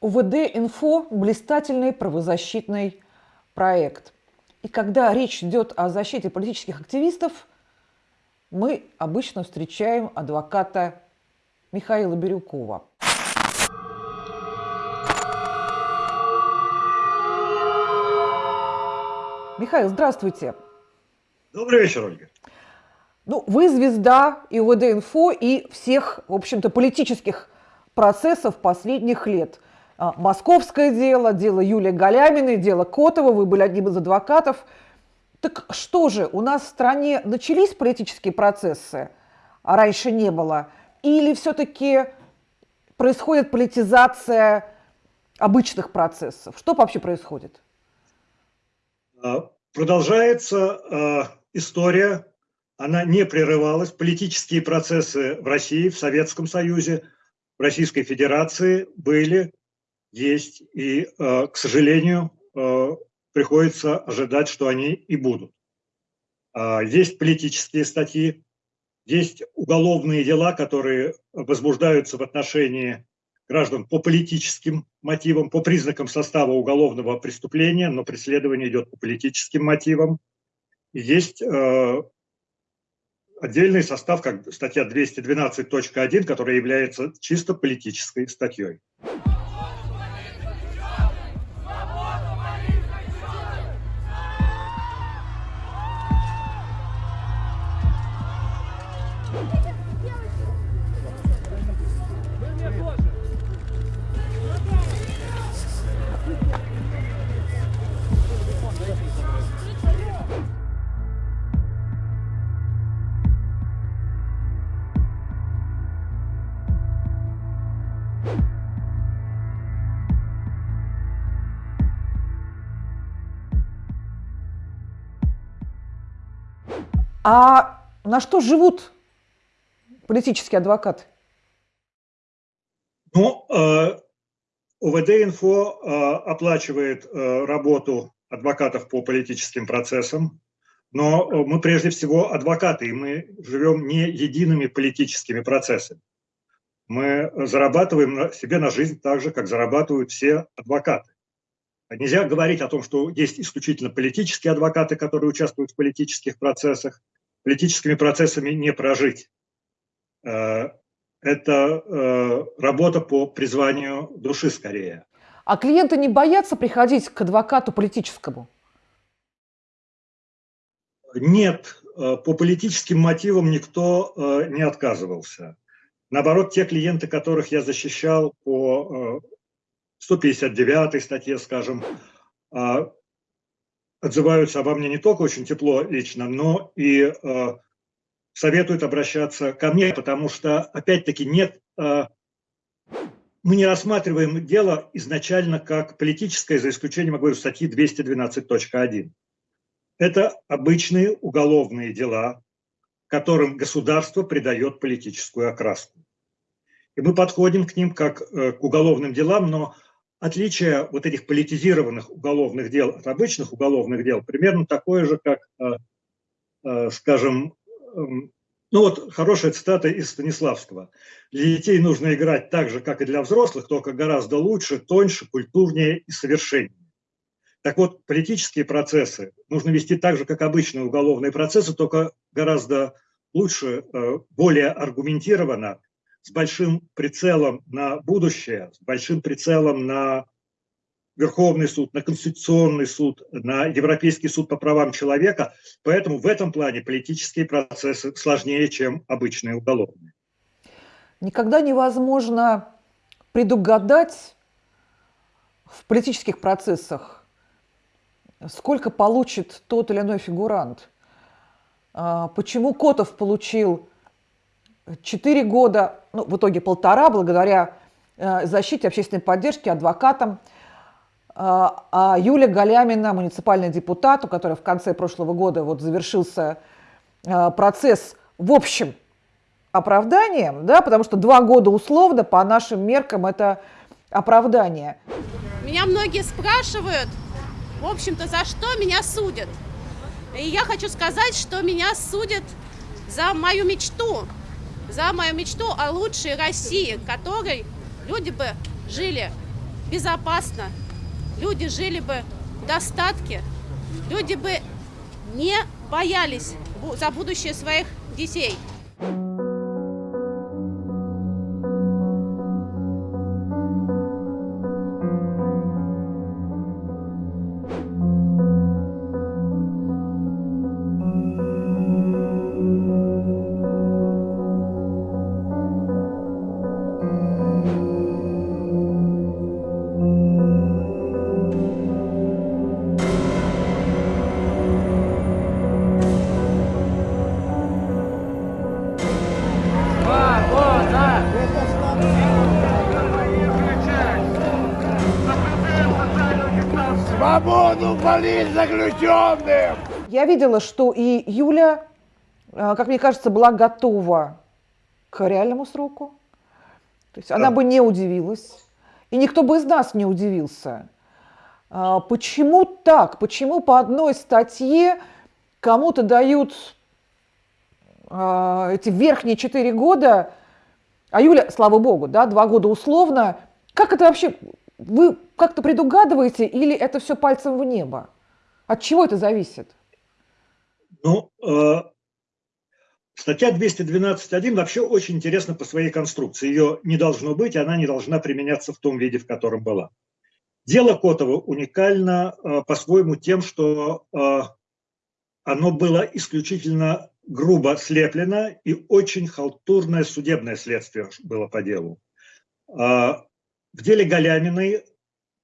УВД-инфо – блистательный правозащитный проект. И когда речь идет о защите политических активистов, мы обычно встречаем адвоката Михаила Бирюкова. Михаил, здравствуйте. Добрый вечер, Ольга. Ну, вы звезда и УВД-инфо, и всех, в общем-то, политических процессов последних лет. А, московское дело, дело Юлии Галяминой, дело Котова, вы были одним из адвокатов. Так что же, у нас в стране начались политические процессы, а раньше не было? Или все-таки происходит политизация обычных процессов? Что вообще происходит? А, продолжается э, история, она не прерывалась. Политические процессы в России, в Советском Союзе, в Российской Федерации были, есть, и, э, к сожалению, э, приходится ожидать, что они и будут. Э, есть политические статьи, есть уголовные дела, которые возбуждаются в отношении граждан по политическим мотивам, по признакам состава уголовного преступления, но преследование идет по политическим мотивам. Есть э, отдельный состав, как статья 212.1, которая является чисто политической статьей. А на что живут политические адвокаты? Ну, э, УВД-инфо э, оплачивает э, работу адвокатов по политическим процессам, но мы прежде всего адвокаты, и мы живем не едиными политическими процессами. Мы зарабатываем себе на жизнь так же, как зарабатывают все адвокаты. Нельзя говорить о том, что есть исключительно политические адвокаты, которые участвуют в политических процессах. Политическими процессами не прожить. Э, это э, работа по призванию души скорее. А клиенты не боятся приходить к адвокату политическому? Нет, э, по политическим мотивам никто не отказывался. Наоборот, те клиенты, которых я защищал по 159 статье, скажем, отзываются обо мне не только очень тепло лично, но и а, советуют обращаться ко мне, потому что, опять-таки, нет, а, мы не рассматриваем дело изначально как политическое, за исключением, я говорю, статьи 212.1. Это обычные уголовные дела, которым государство придает политическую окраску. И мы подходим к ним как э, к уголовным делам, но отличие вот этих политизированных уголовных дел от обычных уголовных дел примерно такое же, как, э, э, скажем, эм, ну вот хорошая цитата из Станиславского. Для детей нужно играть так же, как и для взрослых, только гораздо лучше, тоньше, культурнее и совершеннее. Так вот, политические процессы нужно вести так же, как обычные уголовные процессы, только гораздо лучше, э, более аргументированно с большим прицелом на будущее, с большим прицелом на Верховный суд, на Конституционный суд, на Европейский суд по правам человека. Поэтому в этом плане политические процессы сложнее, чем обычные уголовные. Никогда невозможно предугадать в политических процессах, сколько получит тот или иной фигурант. А, почему Котов получил Четыре года, ну, в итоге полтора, благодаря э, защите общественной поддержки, адвокатам. Э, а Юлия Галямина, муниципальный депутат, у которой в конце прошлого года вот завершился э, процесс в общем оправданием, да, потому что два года условно по нашим меркам это оправдание. Меня многие спрашивают, в общем-то, за что меня судят. И я хочу сказать, что меня судят за мою мечту, за мою мечту о лучшей России, в которой люди бы жили безопасно, люди жили бы в достатке, люди бы не боялись за будущее своих детей. Свободу политзаключенным! Я видела, что и Юля, а, как мне кажется, была готова к реальному сроку. То есть она бы не удивилась, и никто бы из нас не удивился. А, почему так? Почему по одной статье кому-то дают а, эти верхние четыре года, а Юля, слава богу, да, два года условно. Как это вообще вы как-то предугадываете или это все пальцем в небо? От чего это зависит? Ну, э, статья 212.1 вообще очень интересна по своей конструкции. Ее не должно быть, она не должна применяться в том виде, в котором была. Дело Котова уникально э, по-своему тем, что э, оно было исключительно грубо слеплено и очень халтурное судебное следствие было по делу. А, в деле Галяминой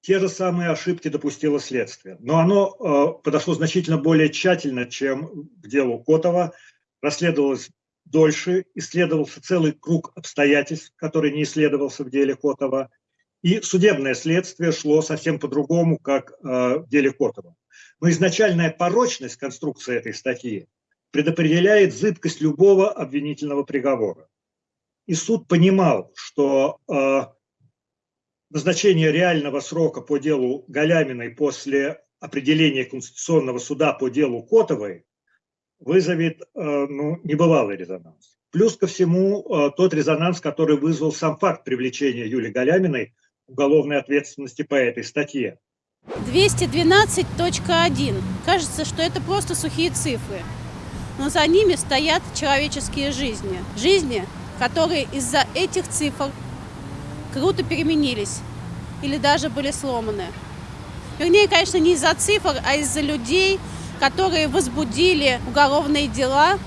те же самые ошибки допустило следствие, но оно э, подошло значительно более тщательно, чем к делу Котова, расследовалось дольше, исследовался целый круг обстоятельств, который не исследовался в деле Котова, и судебное следствие шло совсем по-другому, как э, в деле Котова. Но изначальная порочность конструкции этой статьи предопределяет зыбкость любого обвинительного приговора. И суд понимал, что э, назначение реального срока по делу Галяминой после определения Конституционного суда по делу Котовой вызовет э, ну, небывалый резонанс. Плюс ко всему э, тот резонанс, который вызвал сам факт привлечения Юлии Галяминой уголовной ответственности по этой статье. 212.1. Кажется, что это просто сухие цифры. Но за ними стоят человеческие жизни. Жизни, которые из-за этих цифр круто переменились или даже были сломаны. Вернее, конечно, не из-за цифр, а из-за людей, которые возбудили уголовные дела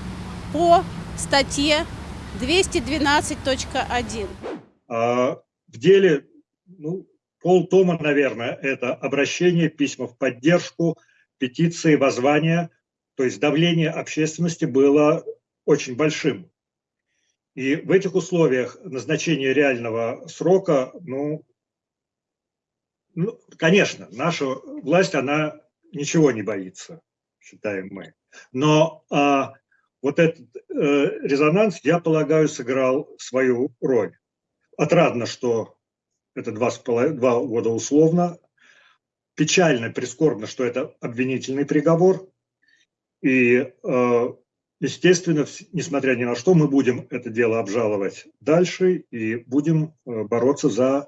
по статье 212.1. А в деле ну, полтома, наверное, это обращение, письма в поддержку, петиции, воззвания, то есть давление общественности было очень большим. И в этих условиях назначение реального срока, ну, ну, конечно, наша власть, она ничего не боится, считаем мы. Но а, вот этот э, резонанс, я полагаю, сыграл свою роль. Отрадно, что это два, два года условно. Печально, прискорбно, что это обвинительный приговор. И э, Естественно, несмотря ни на что, мы будем это дело обжаловать дальше и будем э, бороться за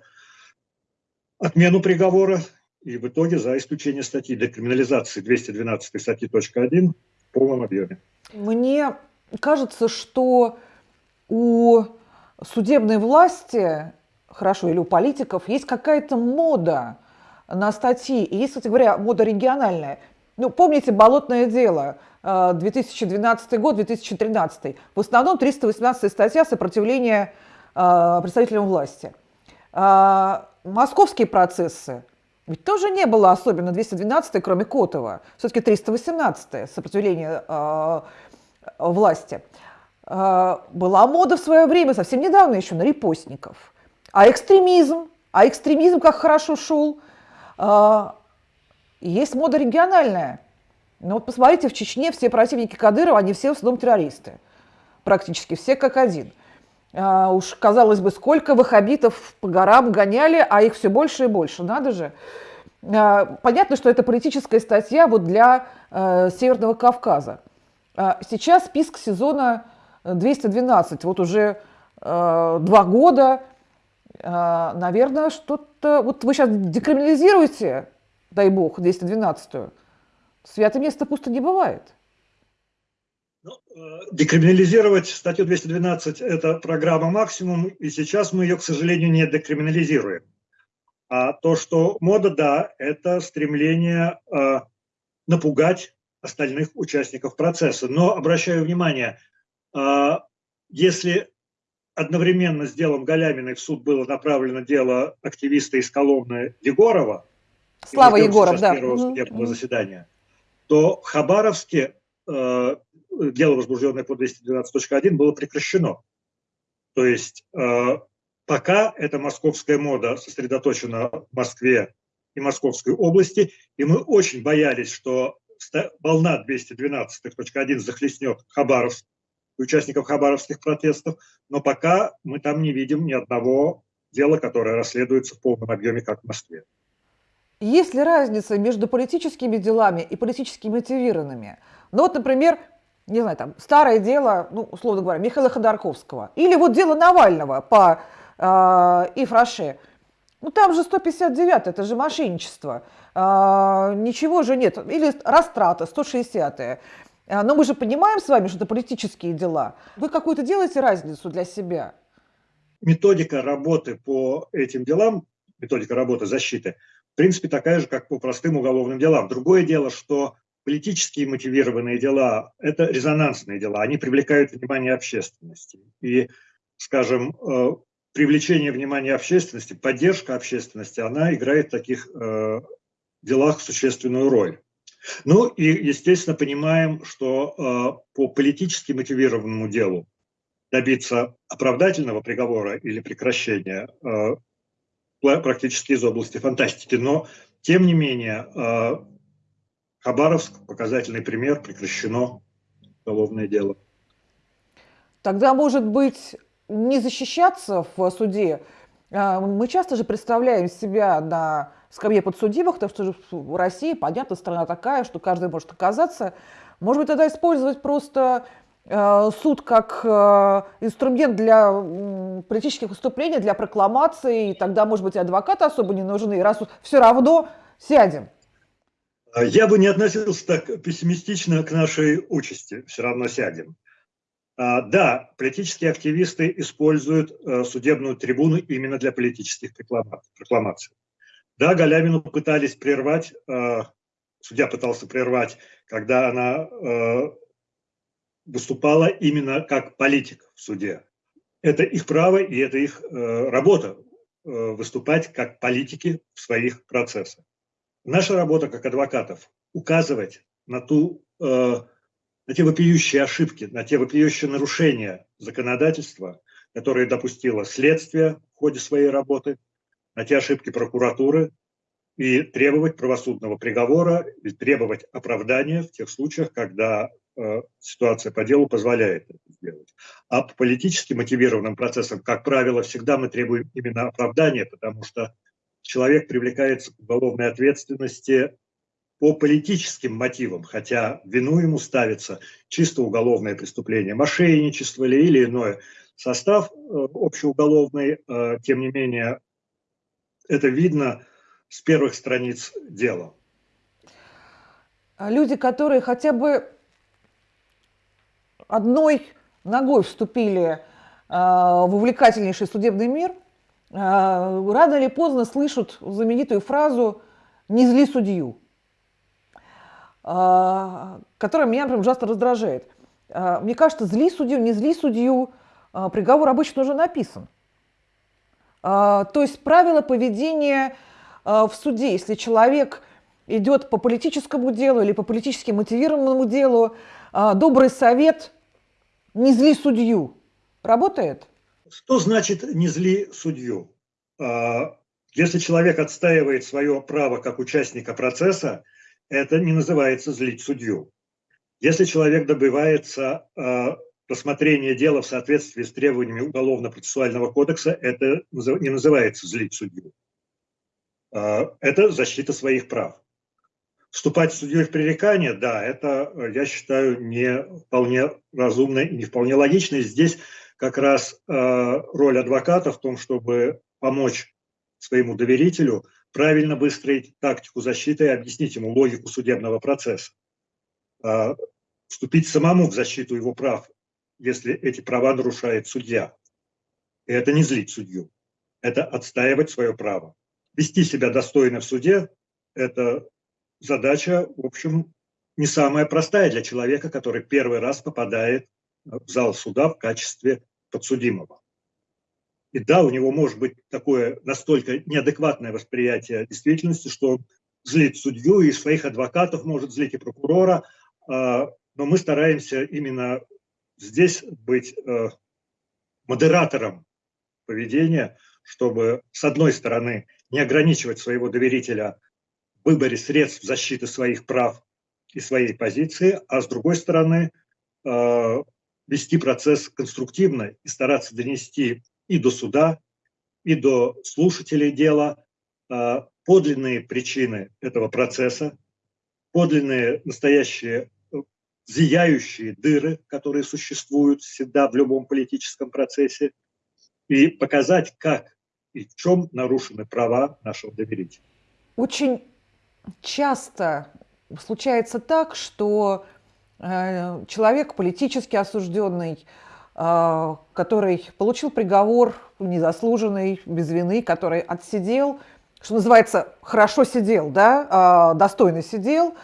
отмену приговора и в итоге за исключение статьи декриминализации 212 статьи .1 в полном объеме. Мне кажется, что у судебной власти, хорошо, или у политиков, есть какая-то мода на статьи. И есть, кстати говоря, мода региональная. Ну, помните «Болотное дело», 2012 год, 2013. В основном 318 статья сопротивления э, представителям власти. А, московские процессы, ведь тоже не было особенно 212 кроме Котова. Все-таки 318 сопротивление э, власти. Э, была мода в свое время, совсем недавно еще, на репостников. А экстремизм, а экстремизм как хорошо шел. Есть мода региональная – ну вот посмотрите, в Чечне все противники Кадырова, они все в основном террористы. Практически все как один. А, уж, казалось бы, сколько ваххабитов по горам гоняли, а их все больше и больше. Надо же. А, понятно, что это политическая статья вот для а, Северного Кавказа. А, сейчас список сезона 212. Вот уже а, два года А, наверное, что-то... Вот вы сейчас декриминализируете, дай бог, 212-ю. Святое место пусто не бывает. Ну, э, декриминализировать статью 212 – это программа максимум, и сейчас мы ее, к сожалению, не декриминализируем. А то, что мода, да, это стремление э, напугать остальных участников процесса. Но обращаю внимание, э, если одновременно с делом Галяминой в суд было направлено дело активиста из Коломны Егорова, Слава Егоров, да. первого судебного заседания, то в Хабаровске э, дело, возбужденное по 212.1, было прекращено. То есть э, пока эта московская мода сосредоточена в Москве и Московской области, и мы очень боялись, что волна 212.1 захлестнет Хабаровск, участников хабаровских протестов, но пока мы там не видим ни одного дела, которое расследуется в полном объеме, как в Москве. Есть ли разница между политическими делами и политически мотивированными? Ну вот, например, не знаю, там, старое дело, ну, условно говоря, Михаила Ходорковского, или вот дело Навального по э, Ифраше. Ну, там же 159 это же мошенничество. Э, ничего же нет. Или растрата, 160 -е. Но мы же понимаем с вами, что это политические дела. Вы какую-то делаете разницу для себя? Методика работы по этим делам, методика работы защиты, в принципе, такая же, как по простым уголовным делам. Другое дело, что политически мотивированные дела – это резонансные дела, они привлекают внимание общественности. И, скажем, э, привлечение внимания общественности, поддержка общественности, она играет в таких э, делах существенную роль. Ну и, естественно, понимаем, что э, по политически мотивированному делу добиться оправдательного приговора или прекращения практически из области фантастики. Но, тем не менее, Хабаровск, показательный пример, прекращено уголовное дело. Тогда, может быть, не защищаться в суде? А, мы часто же представляем себя на скамье подсудимых, потому что в России, понятно, страна такая, что каждый может оказаться. Может быть, тогда использовать просто суд как а, инструмент для политических выступлений, для прокламации, и тогда, может быть, адвокаты особо не нужны, раз все равно сядем. А я бы не относился так пессимистично к нашей участи, все равно сядем. А, да, политические активисты используют э, судебную трибуну именно для политических прокламаций. Да, Галямину пытались прервать, э, судья пытался прервать, когда она э, выступала именно как политик в суде. Это их право и это их работа выступать как политики в своих процессах. Наша работа как адвокатов – указывать на, ту, э, на те вопиющие ошибки, на те вопиющие нарушения законодательства, которые допустило следствие в ходе своей работы, на те ошибки прокуратуры и требовать правосудного приговора и требовать оправдания в тех случаях, когда э, ситуация по делу позволяет это сделать. А по политически мотивированным процессам, как правило, всегда мы требуем именно оправдания, потому что человек привлекается к уголовной ответственности по политическим мотивам, хотя вину ему ставится чисто уголовное преступление, мошенничество или, или иное. Состав э, общеуголовный, э, тем не менее, это видно с первых страниц дела. А люди, которые хотя бы одной ногой вступили э, в увлекательнейший судебный мир, а, рано или поздно слышат знаменитую фразу «не зли судью», а, которая меня, например, ужасно раздражает. Мне кажется, зли судью, не зли судью, приговор обычно уже написан. То есть правила поведения в суде, если человек идет по политическому делу или по политически мотивированному делу, добрый совет «не зли судью» работает? Что значит «не зли судью»? А, если человек отстаивает свое право как участника процесса, это не называется злить судью. Если человек добивается а, рассмотрения дела в соответствии с требованиями Уголовно-процессуального кодекса, это не называется злить судью. А, это защита своих прав. Вступать судьей в пререкание, да, это, я считаю, не вполне разумно и не вполне логично. И здесь как раз роль адвоката в том, чтобы помочь своему доверителю правильно выстроить тактику защиты и объяснить ему логику судебного процесса. Вступить самому в защиту его прав, если эти права нарушает судья. И это не злить судью, это отстаивать свое право. Вести себя достойно в суде – это задача, в общем, не самая простая для человека, который первый раз попадает в зал суда в качестве подсудимого. И да, у него может быть такое настолько неадекватное восприятие действительности, что он злит судью и своих адвокатов может злить и прокурора, а, но мы стараемся именно здесь быть э, модератором поведения, чтобы, с одной стороны, не ограничивать своего доверителя выборе средств защиты своих прав и своей позиции, а с другой стороны, э, вести процесс конструктивно и стараться донести и до суда, и до слушателей дела э, подлинные причины этого процесса, подлинные настоящие зияющие дыры, которые существуют всегда в любом политическом процессе, и показать, как и в чем нарушены права нашего доверителя. Очень часто случается так, что э, человек политически осужденный, э, который получил приговор незаслуженный, без вины, который отсидел, что называется, хорошо сидел, да, э, достойно сидел,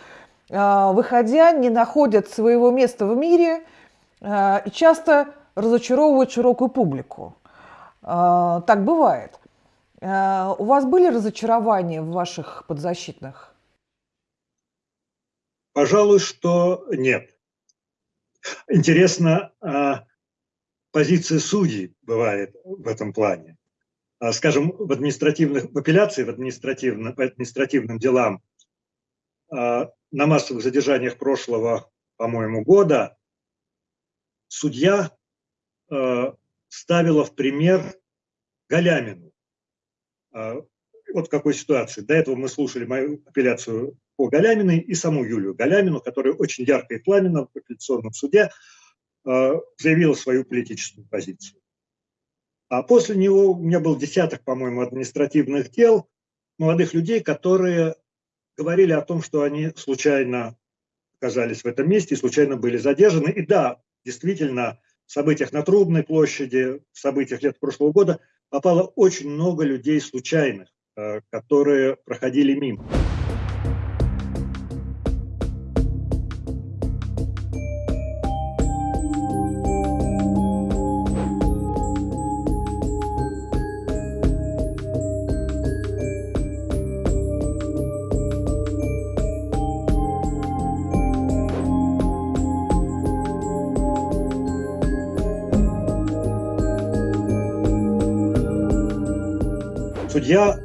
выходя, не находят своего места в мире и часто разочаровывают широкую публику. Так бывает. А, у вас были разочарования в ваших подзащитных? Пожалуй, что нет. Интересно, а, позиция судей бывает в этом плане. Скажем, в административных, в апелляции, в административном, по административным делам на массовых задержаниях прошлого, по-моему, года судья ставила в пример Галямину. А, вот в какой ситуации. До этого мы слушали мою апелляцию по Галяминой и саму Юлию Галямину, которая очень ярко и пламенно в апелляционном суде а, заявила свою политическую позицию. А после него у меня был десяток, по-моему, административных дел молодых людей, которые говорили о том, что они случайно оказались в этом месте и случайно были задержаны. И да, действительно, в событиях на Трубной площади, в событиях лет прошлого года попало очень много людей случайных, э, которые проходили мимо. Судья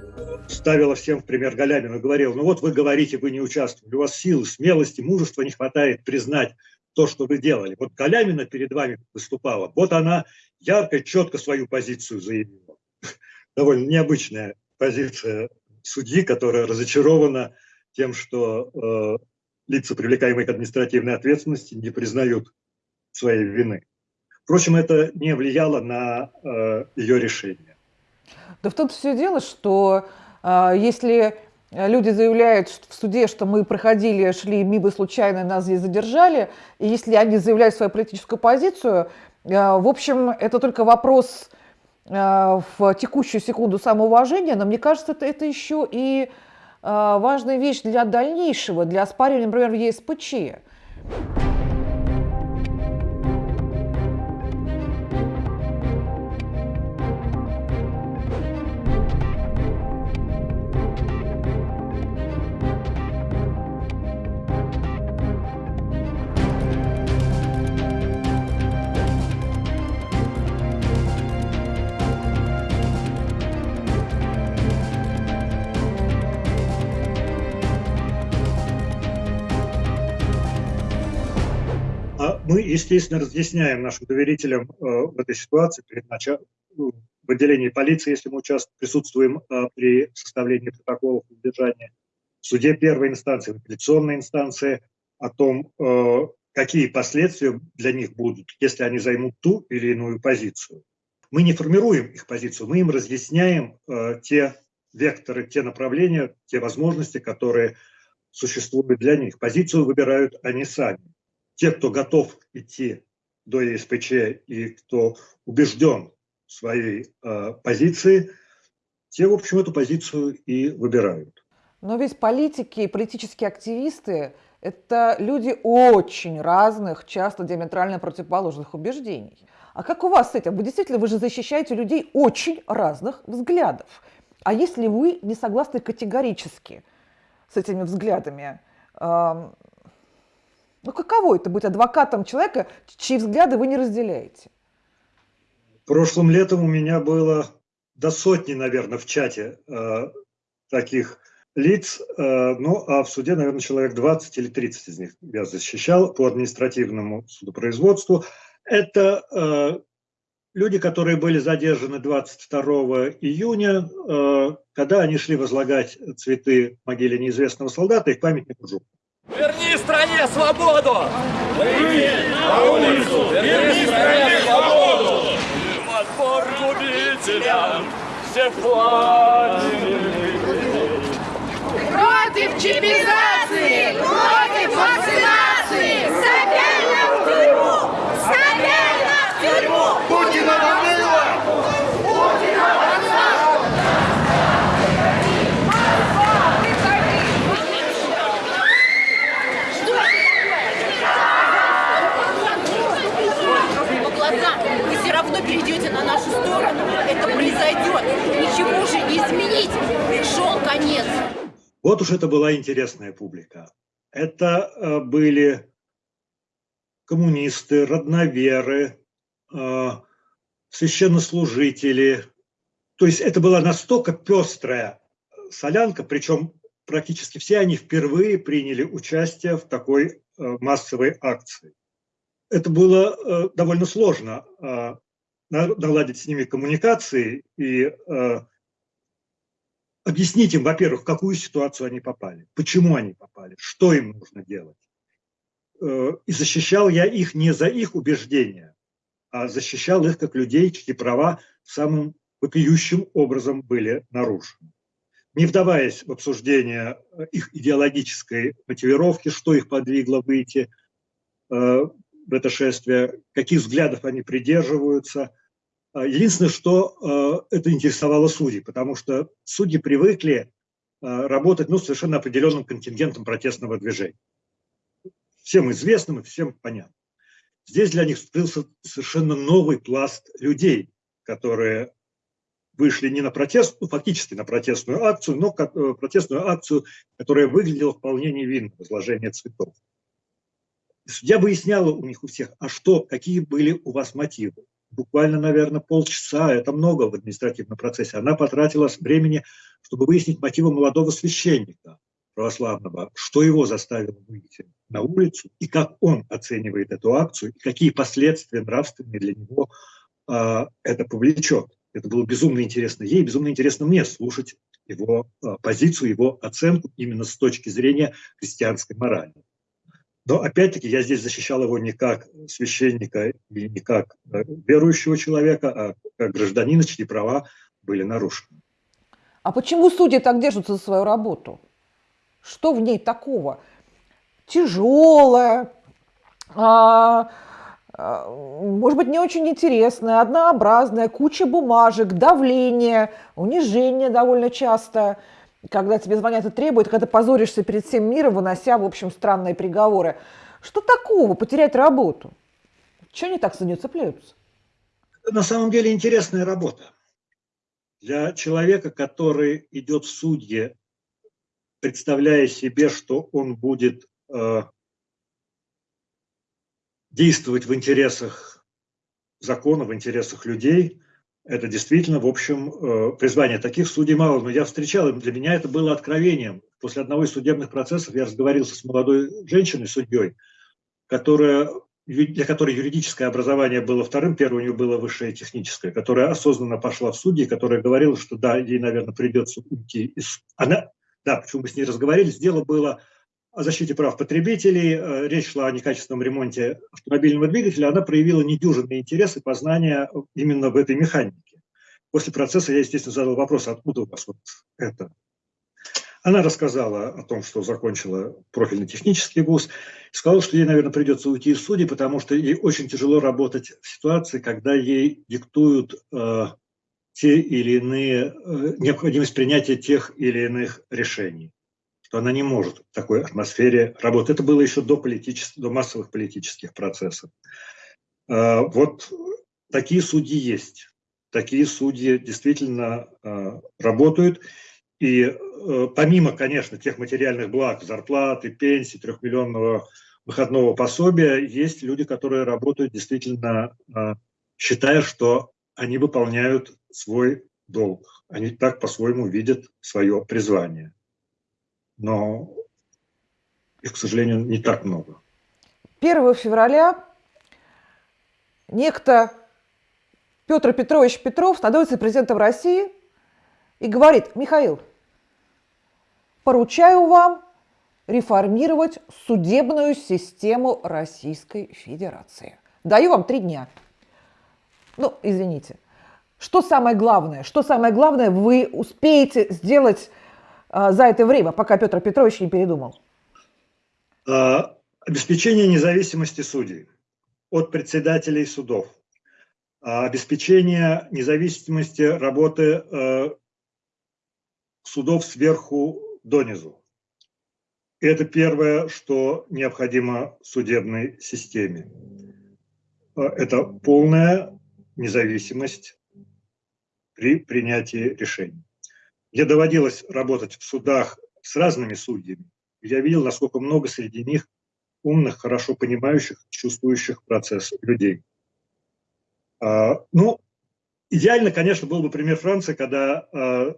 ставила всем в пример Галямину, говорил, ну вот вы говорите, вы не участвовали, у вас силы, смелости, мужества не хватает признать то, что вы делали. Вот Галямина перед вами выступала, вот она ярко, четко свою позицию заявила. Довольно необычная позиция судьи, которая разочарована тем, что э, лица, привлекаемые к административной ответственности, не признают своей вины. Впрочем, это не влияло на э, ее решение. Да в том-то все дело, что э, если люди заявляют в суде, что мы проходили, шли мимо случайно, нас здесь задержали, и если они заявляют свою политическую позицию, э, в общем, это только вопрос э, в текущую секунду самоуважения, но мне кажется, это, это еще и э, важная вещь для дальнейшего, для оспаривания, например, в ЕСПЧ. Мы, естественно, разъясняем нашим доверителям э, в этой ситуации перед началом, ну, в отделении полиции, если мы участвуем, присутствуем э, при составлении протоколов задержания, в суде первой инстанции, в апелляционной инстанции, о том, э, какие последствия для них будут, если они займут ту или иную позицию. Мы не формируем их позицию, мы им разъясняем те векторы, те направления, те возможности, которые существуют для них. Позицию выбирают они сами. Те, кто готов идти до ЕСПЧ и кто убежден в своей э, позиции, те, в общем, эту позицию и выбирают. Но ведь политики и политические активисты – это люди очень разных, часто диаметрально противоположных убеждений. А как у вас с этим? Вы действительно, вы же защищаете людей очень разных взглядов. А если вы не согласны категорически с этими взглядами, ну каково это быть адвокатом человека, чьи взгляды вы не разделяете? Прошлым летом у меня было до сотни, наверное, в чате э, таких лиц, э, ну а в суде, наверное, человек 20 или 30 из них я защищал по административному судопроизводству. Это э, люди, которые были задержаны 22 июня, э, когда они шли возлагать цветы в могиле неизвестного солдата и к памятнику Жуку. Стране свободу! Выйди на улицу! Верни стране свободу! Отпор губителям! Все флаги! Против чипизации! Против вакцинации! Сабельно в тюрьму! Сабельно в тюрьму! Путина война! по глазам, вы все равно перейдете на нашу сторону. Это произойдет. Ничего уже изменить. Пришел конец. Вот уж это была интересная публика. Это э, были коммунисты, родноверы, э, священнослужители. То есть это была настолько пестрая солянка, причем практически все они впервые приняли участие в такой э, массовой акции. Это было довольно сложно на- наладить с ними коммуникации и объяснить им, во-первых, в какую ситуацию они попали, почему они попали, что им нужно делать. Э, И защищал я их не за их убеждения, а защищал их как людей, чьи права самым вопиющим образом были нарушены. Не вдаваясь в обсуждение э, их идеологической мотивировки, что их подвигло выйти э, в это шествие, каких взглядов они придерживаются – Единственное, что э, это интересовало судей, потому что судьи привыкли э, работать ну, совершенно определенным контингентом протестного движения. Всем известным и всем понятным. Здесь для них скрылся совершенно новый пласт людей, которые вышли не на протест, ну, фактически на протестную акцию, но э, протестную акцию, которая выглядела вполне невинно, возложение цветов. Судья выясняла у них у всех, а что, какие были у вас мотивы буквально, наверное, полчаса, это много в административном процессе, она потратила времени, чтобы выяснить мотивы молодого священника православного, что его заставило выйти на улицу, и как он оценивает эту акцию, и какие последствия нравственные для него э, это повлечет. Это было безумно интересно ей, безумно интересно мне слушать его э, позицию, его оценку именно с точки зрения христианской морали. Но опять-таки я здесь защищал его не как священника и не как э, верующего человека, а как гражданина, чьи права были нарушены. А почему судьи так держатся за свою работу? Что в ней такого? Тяжелая, а, а, может быть, не очень интересная, однообразная, куча бумажек, давление, унижение довольно часто – когда тебе звонят и требуют, когда ты позоришься перед всем миром, вынося, в общем, странные приговоры. Что такого потерять работу? Чего они так за нее цепляются? На самом деле интересная работа. Для человека, который идет в судьи, представляя себе, что он будет э, действовать в интересах закона, в интересах людей – это действительно, в общем, э, призвание. Таких судей мало, но я встречал, и для меня это было откровением. После одного из судебных процессов я разговорился с молодой женщиной, судьей, которая, для которой юридическое образование было вторым, первое у нее было высшее техническое, которая осознанно пошла в судьи, которая говорила, что да, ей, наверное, придется уйти из... Она, да, почему мы с ней разговаривали, дело было о защите прав потребителей, э, речь шла о некачественном ремонте автомобильного двигателя, она проявила недюжинный интерес и познание именно в этой механике. После процесса я, естественно, задал вопрос, откуда у вас вот это. Она рассказала о том, что закончила профильный технический вуз, сказала, что ей, наверное, придется уйти из судей, потому что ей очень тяжело работать в ситуации, когда ей диктуют э, те или иные, э, необходимость принятия тех или иных решений что она не может в такой атмосфере работать. Это было еще до, политических, до массовых политических процессов. А, вот такие судьи есть. Такие судьи действительно а, работают. И э, помимо, конечно, тех материальных благ, зарплаты, пенсии, трехмиллионного выходного пособия, есть люди, которые работают действительно, а, считая, что они выполняют свой долг. Они так по-своему видят свое призвание но их, к сожалению, не так много. 1 февраля некто Петр Петрович Петров становится президентом России и говорит, Михаил, поручаю вам реформировать судебную систему Российской Федерации. Даю вам три дня. Ну, извините. Что самое главное? Что самое главное вы успеете сделать за это время, пока Петр Петрович не передумал? А, обеспечение независимости судей от председателей судов. А, обеспечение независимости работы судов сверху донизу. Это первое, что необходимо судебной системе. Это полная независимость при принятии решений. Мне доводилось работать в судах с разными судьями. Я видел, насколько много среди них умных, хорошо понимающих, чувствующих процесс людей. А, ну, идеально, конечно, был бы пример Франции, когда а,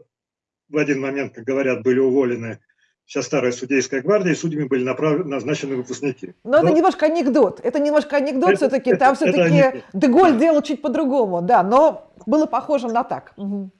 в один момент, как говорят, были уволены вся старая судейская гвардия, и судьями были направлены, назначены выпускники. Но, Но это немножко анекдот. Это немножко анекдот все-таки. Там все-таки Деголь делал чуть по-другому, да, но было похоже на так. Угу.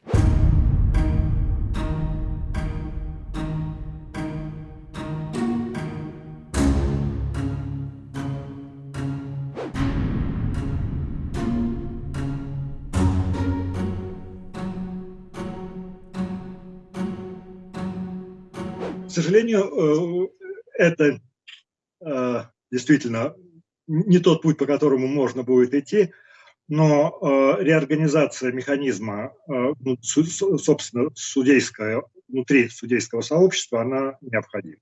Сожалению, э, это э, действительно не тот путь, по которому можно будет идти, но э, реорганизация механизма, ну, собственно, судейская, внутри судейского сообщества, она необходима.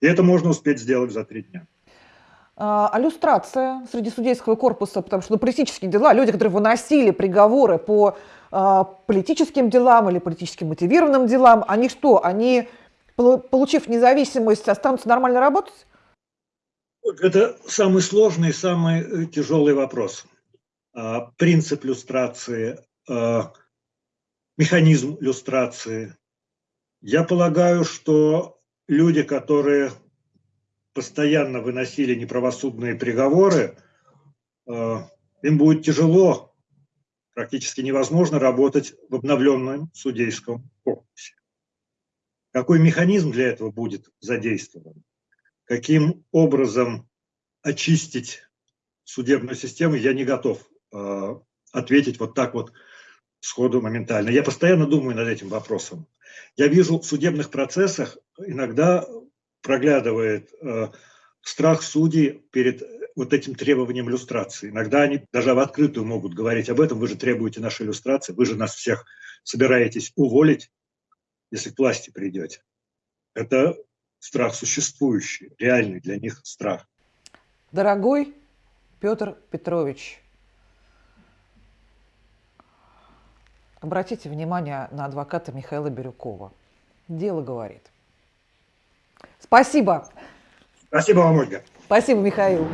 И это можно успеть сделать за три дня. А, а люстрация среди судейского корпуса, потому что ну, политические дела, люди, которые выносили приговоры по а, политическим делам или политически мотивированным делам, они что, они получив независимость, останутся нормально работать? Это самый сложный, самый э, тяжелый вопрос. А, принцип люстрации, а, механизм люстрации. Я полагаю, что люди, которые постоянно выносили неправосудные приговоры, а, им будет тяжело, практически невозможно работать в обновленном судейском корпусе. Какой механизм для этого будет задействован? Каким образом очистить судебную систему, я не готов э, ответить вот так вот сходу моментально. Я постоянно думаю над этим вопросом. Я вижу в судебных процессах иногда проглядывает э, страх судей перед вот этим требованием иллюстрации. Иногда они даже в открытую могут говорить об этом. Вы же требуете нашей иллюстрации, вы же нас всех собираетесь уволить если к власти придете. Это страх существующий, реальный для них страх. Дорогой Петр Петрович, обратите внимание на адвоката Михаила Бирюкова. Дело говорит. Спасибо. Спасибо вам, Ольга. Спасибо, Михаил.